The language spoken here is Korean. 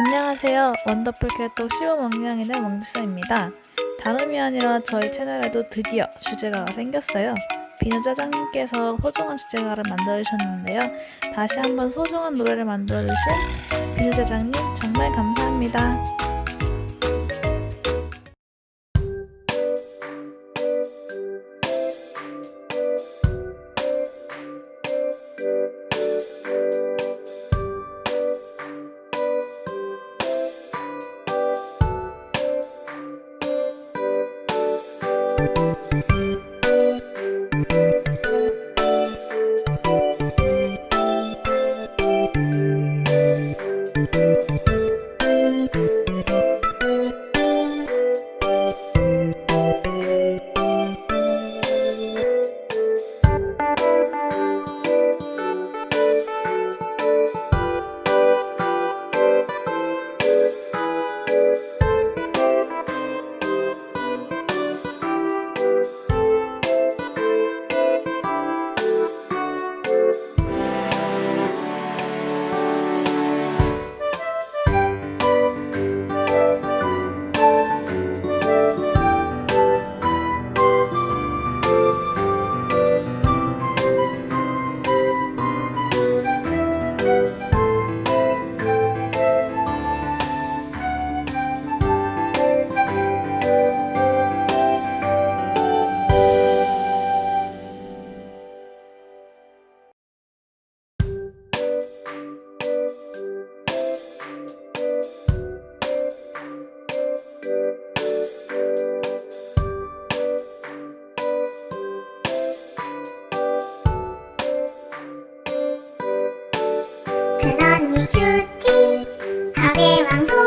안녕하세요. 원더풀 개톡 15망냥이의 멍지사입니다. 다름이 아니라 저희 채널에도 드디어 주제가가 생겼어요. 비누짜장님께서 소중한 주제가를 만들어주셨는데요. 다시 한번 소중한 노래를 만들어주신 비누짜장님 정말 감사합니다. 큰 언니 큐티. 가게 왕소